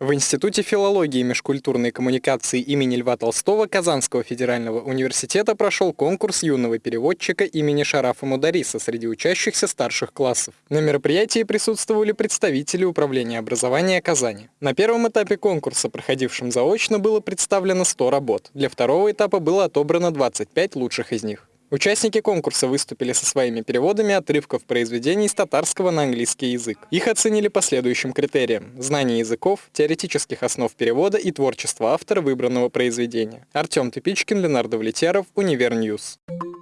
В Институте филологии межкультурной коммуникации имени Льва Толстого Казанского федерального университета прошел конкурс юного переводчика имени Шарафа Мудариса среди учащихся старших классов. На мероприятии присутствовали представители Управления образования Казани. На первом этапе конкурса, проходившем заочно, было представлено 100 работ. Для второго этапа было отобрано 25 лучших из них. Участники конкурса выступили со своими переводами отрывков произведений с татарского на английский язык. Их оценили по следующим критериям – знание языков, теоретических основ перевода и творчество автора выбранного произведения. Артем Тыпичкин, Ленардо Влетяров, Univer News. News.